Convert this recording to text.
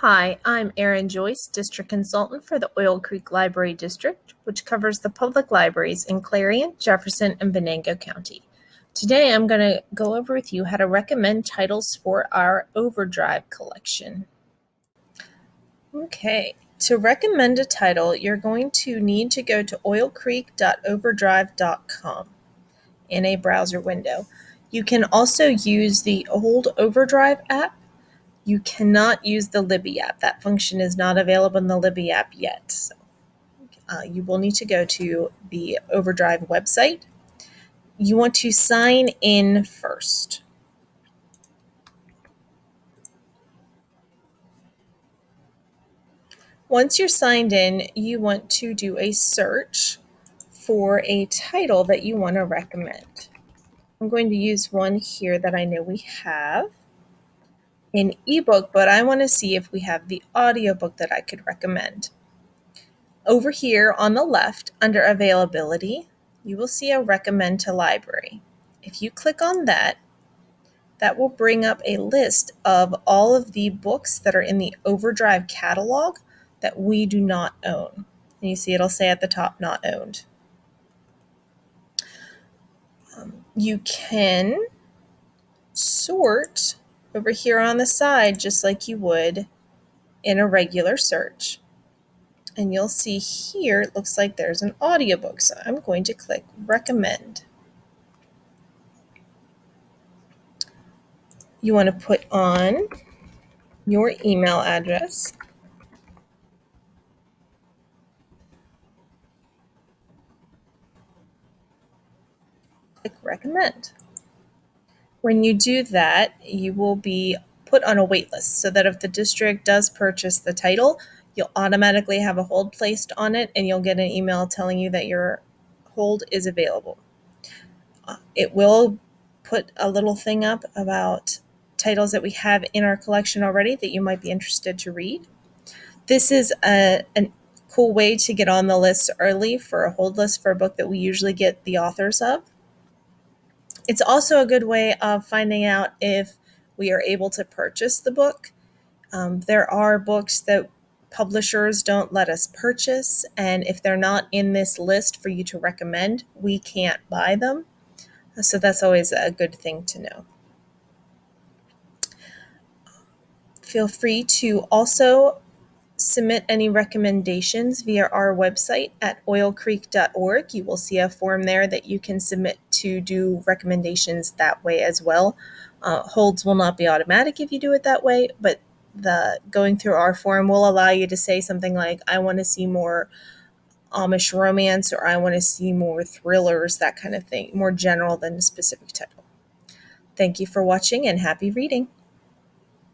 Hi, I'm Erin Joyce, District Consultant for the Oil Creek Library District, which covers the public libraries in Clarion, Jefferson, and Venango County. Today I'm going to go over with you how to recommend titles for our Overdrive collection. Okay, to recommend a title, you're going to need to go to oilcreek.overdrive.com in a browser window. You can also use the old Overdrive app you cannot use the Libby app. That function is not available in the Libby app yet. So, uh, you will need to go to the Overdrive website. You want to sign in first. Once you're signed in, you want to do a search for a title that you want to recommend. I'm going to use one here that I know we have in ebook, but I want to see if we have the audiobook that I could recommend. Over here on the left, under availability, you will see a recommend to library. If you click on that, that will bring up a list of all of the books that are in the Overdrive catalog that we do not own. And you see it'll say at the top, not owned. Um, you can sort over here on the side just like you would in a regular search. And you'll see here, it looks like there's an audiobook. So I'm going to click recommend. You want to put on your email address. Click recommend. When you do that, you will be put on a wait list so that if the district does purchase the title, you'll automatically have a hold placed on it and you'll get an email telling you that your hold is available. Uh, it will put a little thing up about titles that we have in our collection already that you might be interested to read. This is a, a cool way to get on the list early for a hold list for a book that we usually get the authors of. It's also a good way of finding out if we are able to purchase the book. Um, there are books that publishers don't let us purchase, and if they're not in this list for you to recommend, we can't buy them. So that's always a good thing to know. Feel free to also submit any recommendations via our website at oilcreek.org. You will see a form there that you can submit to do recommendations that way as well. Uh, holds will not be automatic if you do it that way, but the going through our form will allow you to say something like, I want to see more Amish romance or I want to see more thrillers, that kind of thing, more general than a specific title. Thank you for watching and happy reading.